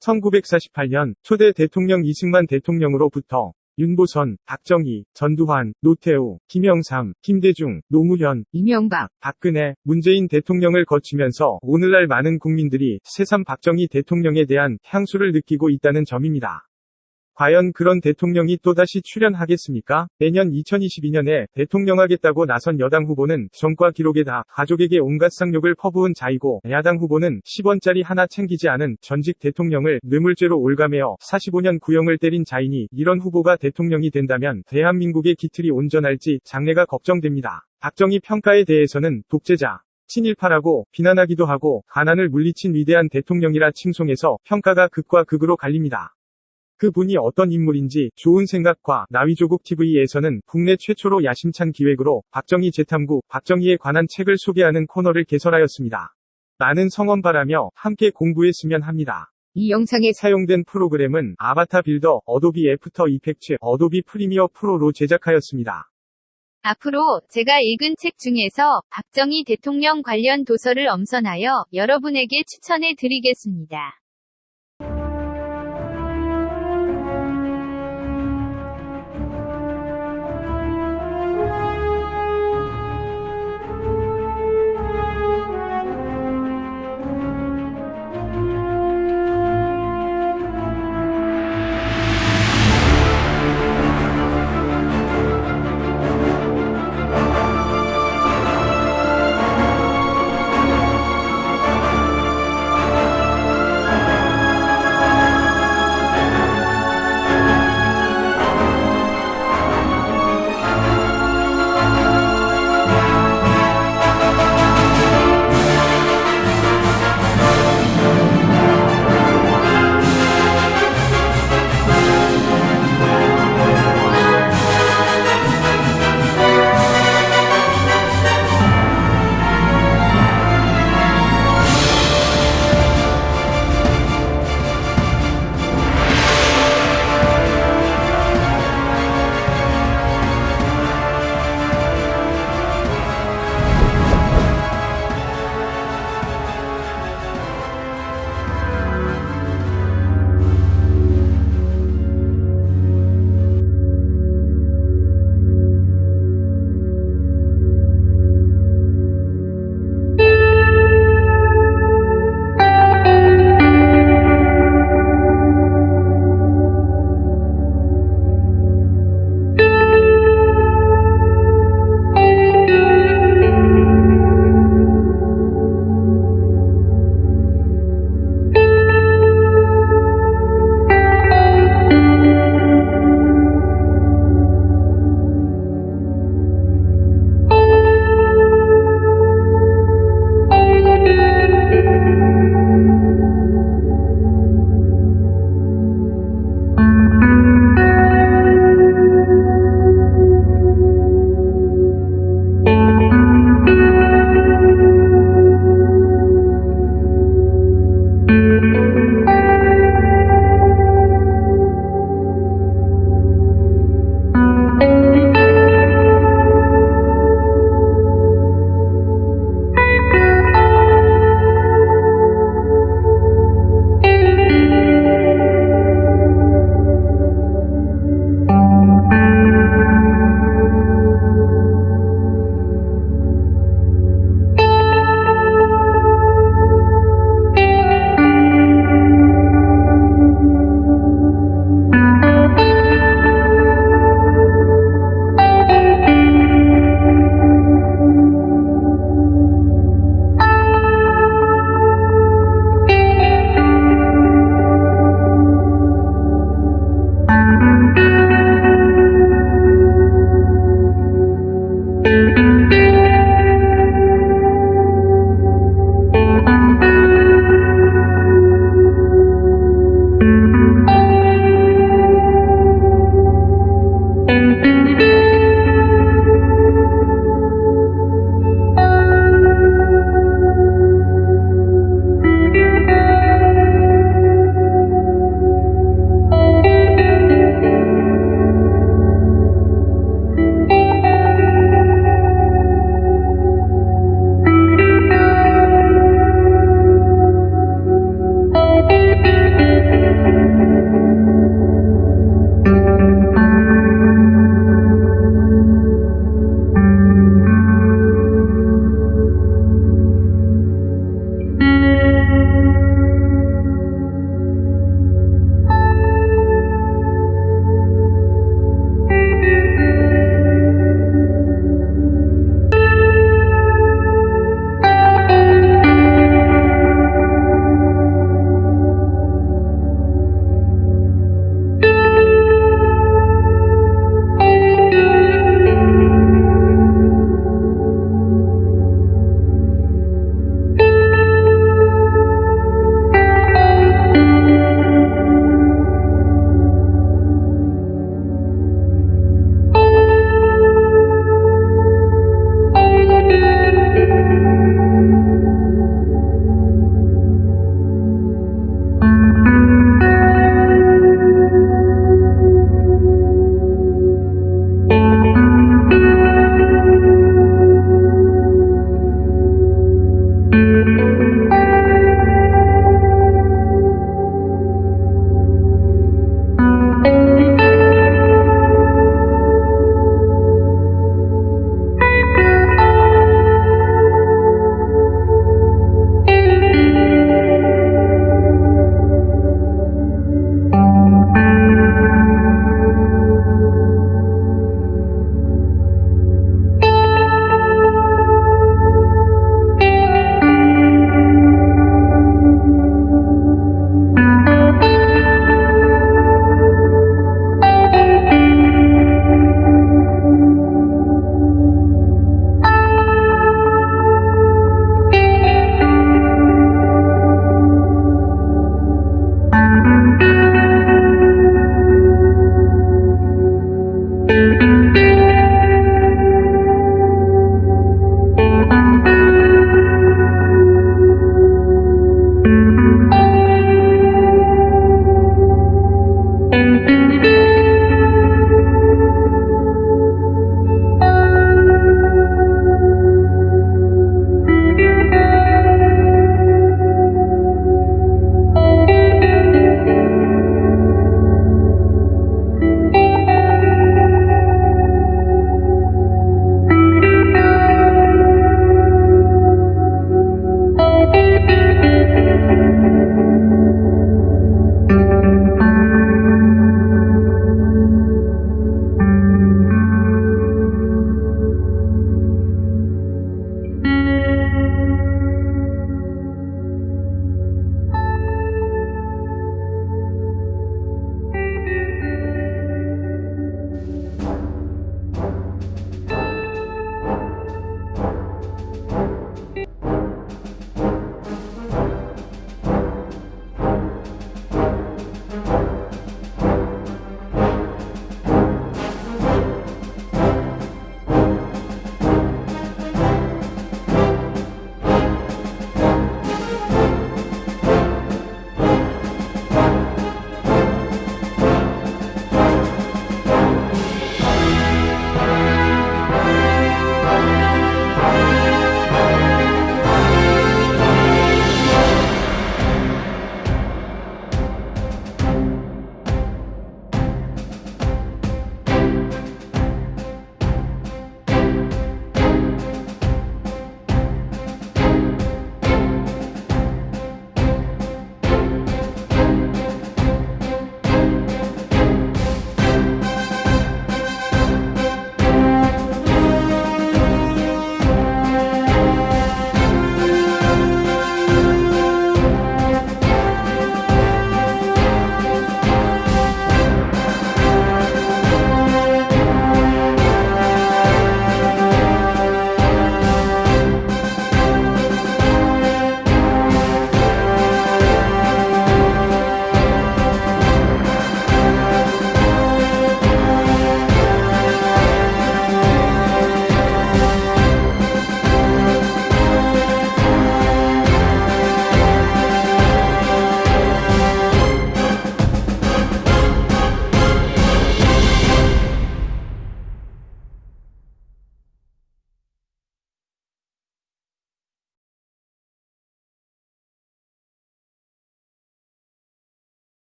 1948년 초대 대통령 이승만 대통령으로부터 윤보선, 박정희, 전두환, 노태우, 김영삼, 김대중, 노무현, 이명박, 박근혜, 문재인 대통령을 거치면서 오늘날 많은 국민들이 새삼 박정희 대통령에 대한 향수를 느끼고 있다는 점입니다. 과연 그런 대통령이 또다시 출연하겠습니까? 내년 2022년에 대통령하겠다고 나선 여당 후보는 전과 기록에 다 가족에게 온갖 쌍욕을 퍼부은 자이고 야당 후보는 10원짜리 하나 챙기지 않은 전직 대통령을 뇌물죄로 올가매어 45년 구형을 때린 자이니 이런 후보가 대통령이 된다면 대한민국의 기틀이 온전할지 장래가 걱정됩니다. 박정희 평가에 대해서는 독재자, 친일파라고 비난하기도 하고 가난을 물리친 위대한 대통령이라 칭송해서 평가가 극과 극으로 갈립니다. 그분이 어떤 인물인지 좋은 생각과 나의 조국 TV에서는 국내 최초로 야심찬 기획으로 박정희 재탐구, 박정희에 관한 책을 소개하는 코너를 개설하였습니다. 많은 성원바라며 함께 공부했으면 합니다. 이 영상에 사용된 프로그램은 Avatar Builder, Adobe After Effects, Adobe Premiere Pro로 제작하였습니다. 앞으로 제가 읽은 책 중에서 박정희 대통령 관련 도서를 엄선하여 여러분에게 추천해 드리겠습니다.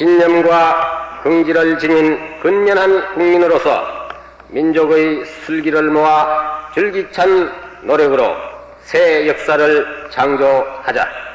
신념과 긍지를 지닌 근면한 국민으로서 민족의 슬기를 모아 줄기찬 노력으로 새 역사를 창조하자.